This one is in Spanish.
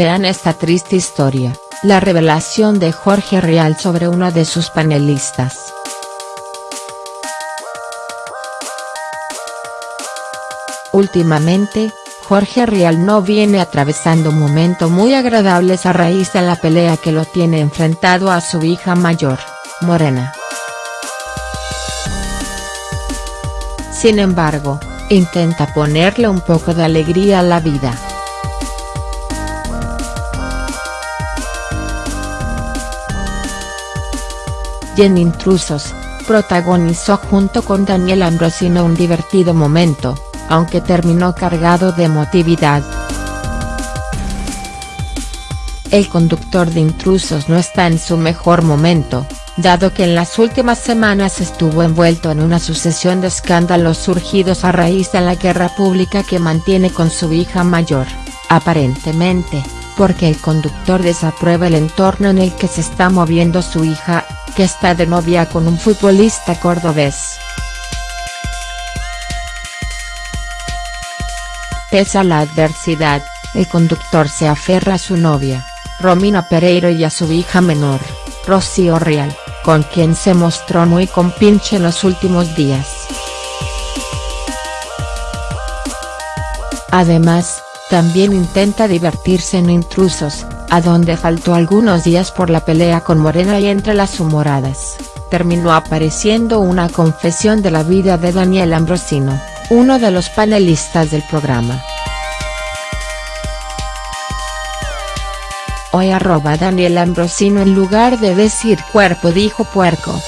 Vean esta triste historia, la revelación de Jorge Rial sobre uno de sus panelistas. Últimamente, Jorge Rial no viene atravesando momentos muy agradables a raíz de la pelea que lo tiene enfrentado a su hija mayor, Morena. Sin embargo, intenta ponerle un poco de alegría a la vida. Y en Intrusos, protagonizó junto con Daniel Ambrosino un divertido momento, aunque terminó cargado de emotividad. El conductor de Intrusos no está en su mejor momento, dado que en las últimas semanas estuvo envuelto en una sucesión de escándalos surgidos a raíz de la guerra pública que mantiene con su hija mayor, aparentemente, porque el conductor desaprueba el entorno en el que se está moviendo su hija, que está de novia con un futbolista cordobés. Pese a la adversidad, el conductor se aferra a su novia, Romina Pereiro y a su hija menor, Rocío Real, con quien se mostró muy compinche en los últimos días. Además, también intenta divertirse en Intrusos, a donde faltó algunos días por la pelea con Morena y entre las humoradas, terminó apareciendo una confesión de la vida de Daniel Ambrosino uno de los panelistas del programa. Hoy arroba Daniel Ambrosino en lugar de decir cuerpo dijo puerco.